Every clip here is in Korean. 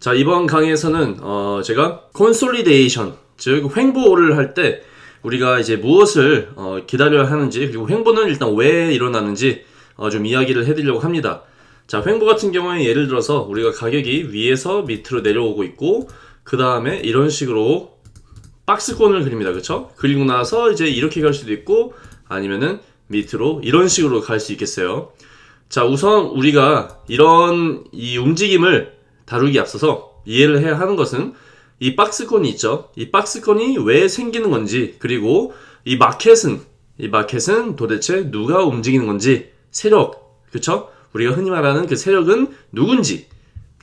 자 이번 강의에서는 어, 제가 consolidation 즉 횡보를 할 때 우리가 이제 무엇을 어, 기다려야 하는지 그리고 횡보는 일단 왜 일어나는지 어, 좀 이야기를 해드리려고 합니다. 자 횡보 같은 경우에 예를 들어서 우리가 가격이 위에서 밑으로 내려오고 있고 그 다음에 이런 식으로 박스권을 그립니다. 그쵸? 그리고 나서 이제 이렇게 갈 수도 있고 아니면은 밑으로 이런 식으로 갈 수 있겠어요. 자 우선 우리가 이런 이 움직임을 다루기 앞서서 이해를 해야 하는 것은 이 박스권이 있죠. 이 박스권이 왜 생기는 건지 그리고 이 마켓은 이 마켓은 도대체 누가 움직이는 건지 세력 그쵸? 우리가 흔히 말하는 그 세력은 누군지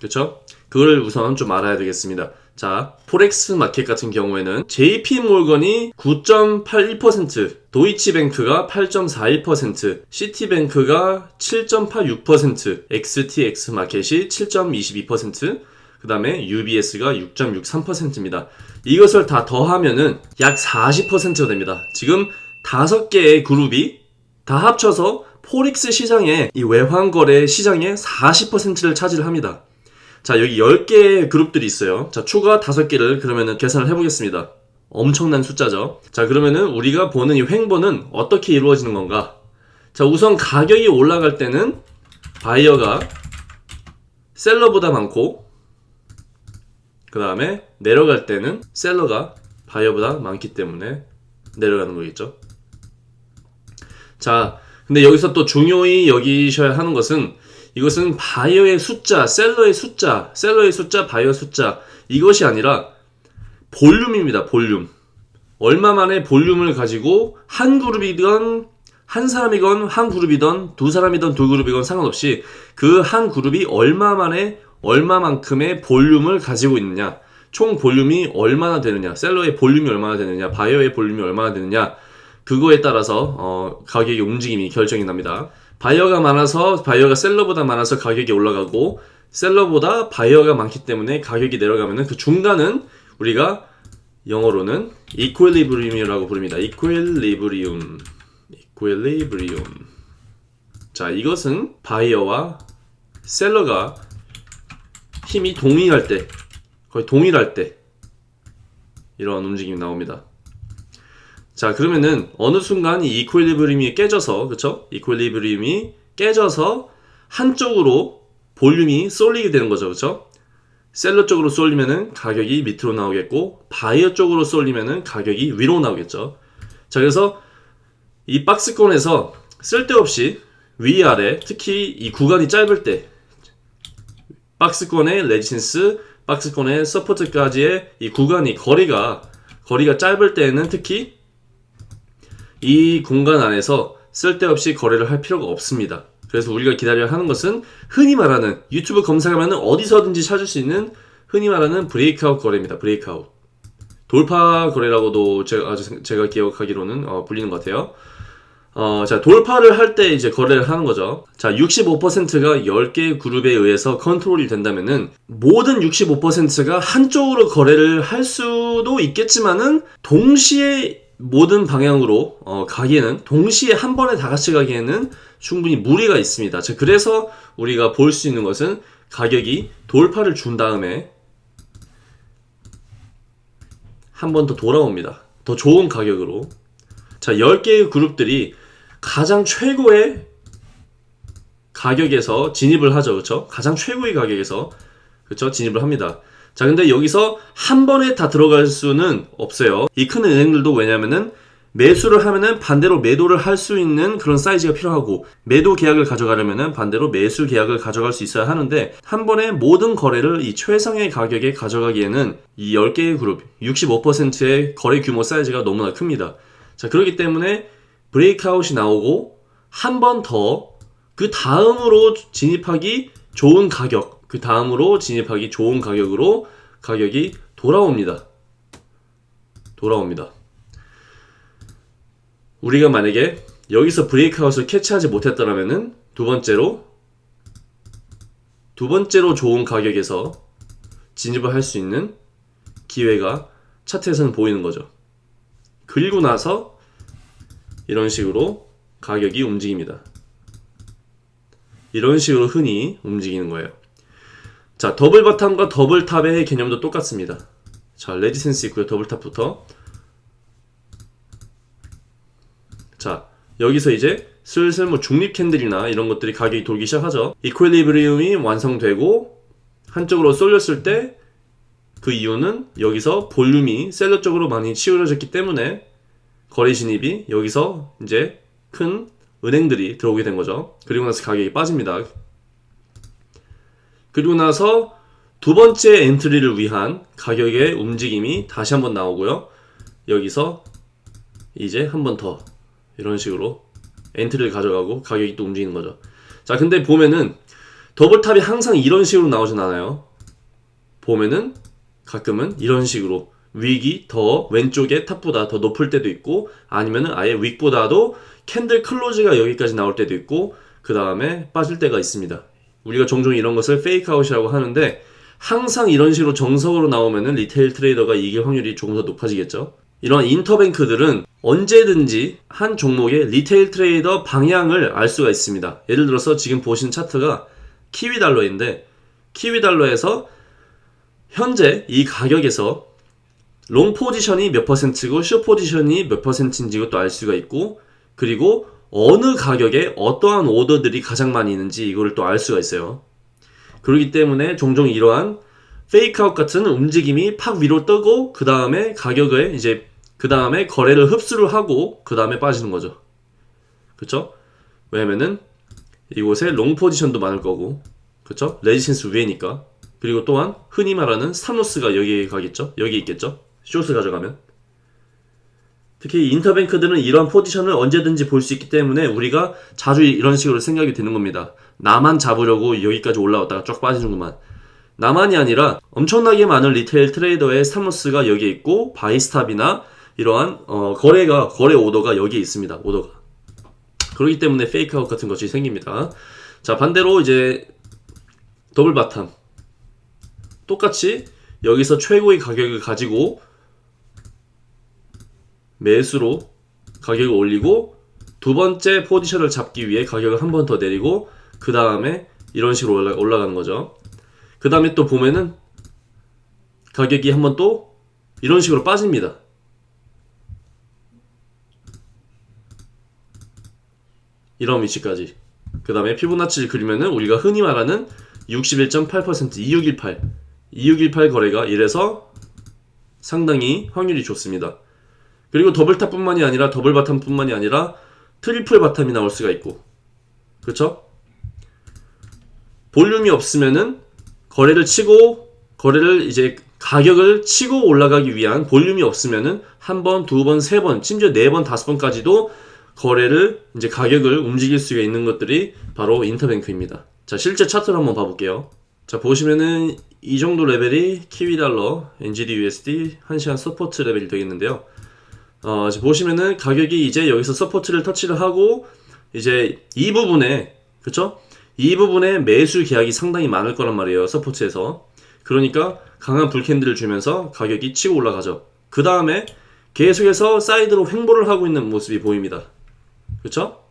그쵸? 그걸 우선 좀 알아야 되겠습니다. 자, Forex market 같은 경우에는 JP 몰건이 9.81%, 도이치뱅크가 8.41%, 시티뱅크가 7.86%, XTX 마켓이 7.22%, 그 다음에 UBS가 6.63%입니다. 이것을 다 더하면은 약 40%가 됩니다. 지금 다섯 개의 그룹이 다 합쳐서 포렉스 시장의 이 외환거래 시장의 40%를 차지합니다. 자, 여기 10개의 그룹들이 있어요. 자, 추가 5개를 그러면은 계산을 해보겠습니다. 엄청난 숫자죠. 자, 그러면은 우리가 보는 이 횡보는 어떻게 이루어지는 건가? 자, 우선 가격이 올라갈 때는 바이어가 seller보다 많고, 그 다음에 내려갈 때는 seller가 바이어보다 많기 때문에 내려가는 거겠죠. 자, 근데 여기서 또 중요히 여기셔야 하는 것은 이것은 바이어의 숫자, seller의 숫자, seller의 숫자, 바이어 숫자 이것이 아니라 볼륨입니다. 볼륨. 얼마 만에 볼륨을 가지고 한 그룹이건 한 사람이건 한 그룹이던 두 사람이던 두 그룹이건 상관없이 그 한 그룹이 얼마 만에 얼마만큼의 볼륨을 가지고 있느냐 총 볼륨이 얼마나 되느냐 seller의 볼륨이 얼마나 되느냐 바이어의 볼륨이 얼마나 되느냐 그거에 따라서 어, 가격의 움직임이 결정이 납니다. 바이어가 많아서 바이어가 seller보다 많아서 가격이 올라가고 seller보다 바이어가 많기 때문에 가격이 내려가면은 그 중간은 우리가 영어로는 equilibrium이라고 부릅니다. equilibrium. equilibrium. 자, 이것은 바이어와 셀러가 힘이 동일할 때, 거의 동일할 때 이런 움직임이 나옵니다. 자 그러면은 어느 순간 이 이퀄리브리움이 깨져서 그쵸? 이퀄리브리움이 깨져서 한쪽으로 볼륨이 쏠리게 되는 거죠 그쵸? seller 쪽으로 쏠리면은 가격이 밑으로 나오겠고 바이어 쪽으로 쏠리면은 가격이 위로 나오겠죠 자 그래서 이 박스권에서 쓸데없이 위아래 특히 이 구간이 짧을 때 박스권의 resistance 박스권의 support까지의 이 구간이 거리가 거리가 짧을 때에는 특히 이 공간 안에서 쓸데없이 거래를 할 필요가 없습니다. 그래서 우리가 기다려야 하는 것은 흔히 말하는 유튜브 검색하면 어디서든지 찾을 수 있는 흔히 말하는 breakout 거래입니다. breakout. 돌파 거래라고도 제가, 제가 기억하기로는 어, 불리는 것 같아요. 어, 자, 돌파를 할 때 이제 거래를 하는 거죠. 자, 65%가 10개의 그룹에 의해서 컨트롤이 된다면은 모든 65%가 한쪽으로 거래를 할 수도 있겠지만은 동시에 모든 방향으로 어, 가기에는 동시에 한 번에 다 같이 가기에는 충분히 무리가 있습니다. 자, 그래서 우리가 볼 수 있는 것은 가격이 돌파를 준 다음에 한 번 더 돌아옵니다. 더 좋은 가격으로. 자, 10개의 그룹들이 가장 최고의 가격에서 진입을 하죠. 그렇죠? 가장 최고의 가격에서 그렇죠? 진입을 합니다. 자, 근데 여기서 한 번에 다 들어갈 수는 없어요. 이 큰 은행들도 왜냐면은 매수를 하면은 반대로 매도를 할 수 있는 그런 사이즈가 필요하고 매도 계약을 가져가려면은 반대로 매수 계약을 가져갈 수 있어야 하는데 한 번에 모든 거래를 이 최상의 가격에 가져가기에는 이 10개의 그룹 65%의 거래 규모 사이즈가 너무나 큽니다. 자, 그렇기 때문에 브레이크아웃이 나오고 한 번 더 그 다음으로 진입하기 좋은 가격 그 다음으로 진입하기 좋은 가격으로 가격이 돌아옵니다. 돌아옵니다. 우리가 만약에 여기서 브레이크아웃을 캐치하지 못했더라면은 두 번째로 두 번째로 좋은 가격에서 진입을 할 수 있는 기회가 차트에서는 보이는 거죠. 그리고 나서 이런 식으로 가격이 움직입니다. 이런 식으로 흔히 움직이는 거예요. 자, double bottom과 double top의 개념도 똑같습니다. 자, resistance 있고요. double top부터. 자, 여기서 이제 슬슬 뭐 중립 candle이나 이런 것들이 가격이 돌기 시작하죠. equilibrium이 완성되고 한쪽으로 쏠렸을 때 그 이유는 여기서 볼륨이 seller 쪽으로 많이 치우려졌기 때문에 거래 진입이 여기서 이제 큰 은행들이 들어오게 된 거죠. 그리고 나서 가격이 빠집니다. 그리고 나서 두 번째 entry를 위한 가격의 움직임이 다시 한번 나오고요. 여기서 이제 한 번 더 이런 식으로 entry를 가져가고 가격이 또 움직이는 거죠. 자, 근데 보면은 double top이 항상 이런 식으로 나오진 않아요. 보면은 가끔은 이런 식으로 wick이 더 왼쪽에 top보다 더 높을 때도 있고 아니면은 아예 wick보다도 candle close가 여기까지 나올 때도 있고 그 다음에 빠질 때가 있습니다. 우리가 종종 이런 것을 fake out이라고 하는데 항상 이런 식으로 정석으로 나오면은 retail trader가 이길 확률이 조금 더 높아지겠죠. 이런 interbank들은 언제든지 한 종목의 retail trader 방향을 알 수가 있습니다. 예를 들어서 지금 보신 차트가 kiwi dollar인데 kiwi dollar에서 현재 이 가격에서 long position이 몇 퍼센트고 숏 포지션이 몇 퍼센트인지 이것도 알 수가 있고 그리고 어느 가격에 어떠한 오더들이 가장 많이 있는지 이거를 또 알 수가 있어요. 그렇기 때문에 종종 이러한 fakeout 같은 움직임이 팍 위로 뜨고 그 다음에 가격을 이제 그 다음에 거래를 흡수를 하고 그 다음에 빠지는 거죠. 그쵸? 왜냐면은 이곳에 long position도 많을 거고 그쵸? resistance 위에니까 그리고 또한 흔히 말하는 stop loss가 여기에 가겠죠? 여기 있겠죠? short를 가져가면 특히 interbank들은 이런 포지션을 언제든지 볼 수 있기 때문에 우리가 자주 이런 식으로 생각이 드는 겁니다. 나만 잡으려고 여기까지 올라왔다가 쫙 빠지는구만. 나만이 아니라 엄청나게 많은 retail trader의 stop loss가 여기에 있고 buy stop이나 이러한 어, 거래가 거래 오더가 여기에 있습니다. 오더가 그렇기 때문에 fakeout 같은 것이 생깁니다. 자 반대로 이제 double bottom 똑같이 여기서 최고의 가격을 가지고 매수로 가격을 올리고 두 번째 포지션을 잡기 위해 가격을 한 번 더 내리고 그 다음에 이런 식으로 올라, 올라가는 거죠. 그 다음에 또 보면은 가격이 한 번 또 이런 식으로 빠집니다. 이런 위치까지. 그 다음에 피보나치를 그리면은 우리가 흔히 말하는 61.8% 2618 2618 거래가 이래서 상당히 확률이 좋습니다. 그리고 double top뿐만이 아니라 double bottom뿐만이 아니라 triple bottom이 나올 수가 있고 그렇죠? 볼륨이 없으면은 거래를 치고 거래를 이제 가격을 치고 올라가기 위한 볼륨이 없으면은 한 번, 두 번, 세 번, 심지어 네 번, 다섯 번까지도 거래를 이제 가격을 움직일 수가 있는 것들이 바로 interbank입니다. 자, 실제 차트를 한번 봐볼게요. 자, 보시면은 이 정도 레벨이 키위달러, NGD/USD 1시간 support level이 되겠는데요. 어, 보시면은 가격이 이제 여기서 support를 터치를 하고 이제 이 부분에 그쵸? 이 부분에 매수 계약이 상당히 많을 거란 말이에요. support에서. 그러니까 강한 bull candle을 주면서 가격이 치고 올라가죠. 그 다음에 계속해서 사이드로 횡보를 하고 있는 모습이 보입니다. 그쵸?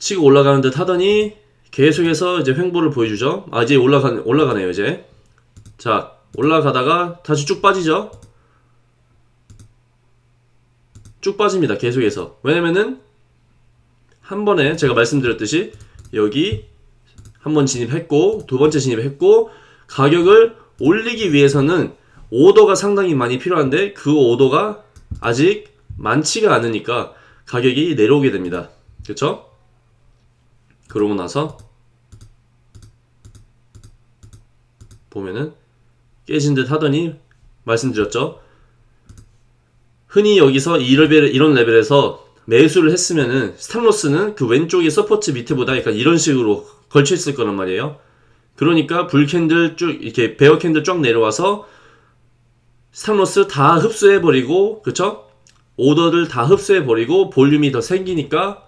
치고 올라가는 듯 하더니 계속해서 이제 횡보를 보여주죠. 아, 이제 올라가, 올라가네요, 이제. 자, 올라가다가 다시 쭉 빠지죠. 쭉 빠집니다. 계속해서. 왜냐면은 한 번에 제가 말씀드렸듯이 여기 한 번 진입했고 두 번째 진입했고 가격을 올리기 위해서는 오더가 상당히 많이 필요한데 그 오더가 아직 많지가 않으니까 가격이 내려오게 됩니다. 그렇죠? 그러고 나서 보면은 깨진 듯 하더니 말씀드렸죠. 흔히 여기서 이 레벨, 이런 레벨에서 매수를 했으면은 stop loss는 그 왼쪽의 support 밑에보다 약간 이런 식으로 걸쳐 있을 거란 말이에요. 그러니까 bull candle 쭉 이렇게 bear candle 쫙 내려와서 stop loss 다 흡수해 버리고 그쵸? 오더를 다 흡수해 버리고 볼륨이 더 생기니까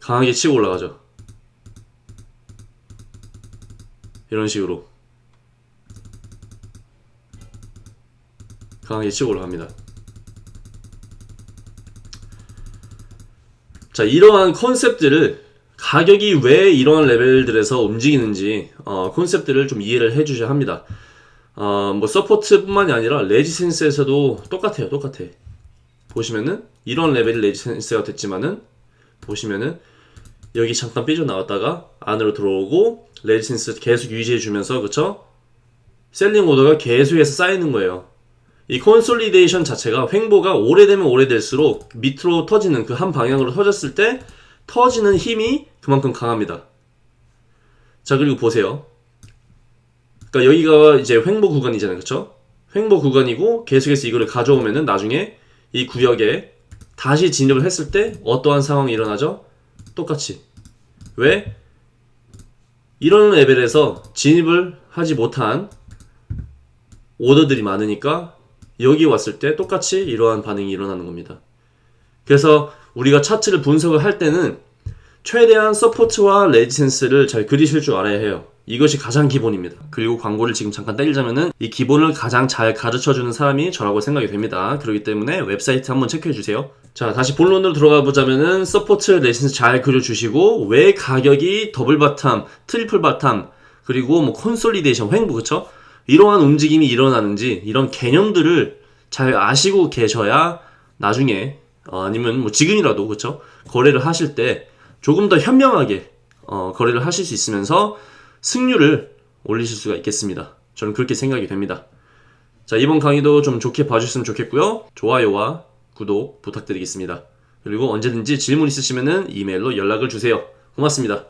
강하게 치고 올라가죠. 이런 식으로 강하게 치고 올라갑니다. 자, 이러한 concept들을 가격이 왜 이러한 레벨들에서 움직이는지 어, concept들을 좀 이해를 해주셔야 합니다. 어, 뭐 support뿐만이 아니라 resistance에서도 똑같아요, 똑같아. 보시면은 이런 레벨이 resistance가 됐지만은 보시면은 여기 잠깐 삐져 나왔다가 안으로 들어오고 resistance 계속 유지해 주면서 그쵸? selling order가 계속해서 쌓이는 거예요. 이 consolidation 자체가 횡보가 오래되면 오래될수록 밑으로 터지는 그 한 방향으로 터졌을 때 터지는 힘이 그만큼 강합니다. 자 그리고 보세요. 그러니까 여기가 이제 횡보 구간이잖아요, 그렇죠? 횡보 구간이고 계속해서 이거를 가져오면은 나중에 이 구역에 다시 진입을 했을 때 어떠한 상황이 일어나죠? 똑같이 왜 이런 레벨에서 진입을 하지 못한 오더들이 많으니까 여기 왔을 때 똑같이 이러한 반응이 일어나는 겁니다. 그래서 우리가 차트를 분석을 할 때는 최대한 support와 resistance를 잘 그리실 줄 알아야 해요. 이것이 가장 기본입니다. 그리고 광고를 지금 잠깐 때리자면은 이 기본을 가장 잘 가르쳐 주는 사람이 저라고 생각이 됩니다. 그렇기 때문에 웹사이트 한번 체크해 주세요. 자, 다시 본론으로 들어가 보자면은 support resistance 잘 그려 주시고 왜 가격이 double bottom, triple bottom, 그리고 뭐 consolidation, 횡보 그쵸? 이러한 움직임이 일어나는지 이런 개념들을 잘 아시고 계셔야 나중에 어, 아니면 뭐 지금이라도 그쵸? 거래를 하실 때 조금 더 현명하게 어, 거래를 하실 수 있으면서 승률을 올리실 수가 있겠습니다. 저는 그렇게 생각이 됩니다. 자, 이번 강의도 좀 좋게 봐주셨으면 좋겠고요. 좋아요와 구독 부탁드리겠습니다. 그리고 언제든지 질문 있으시면 이메일로 연락을 주세요. 고맙습니다.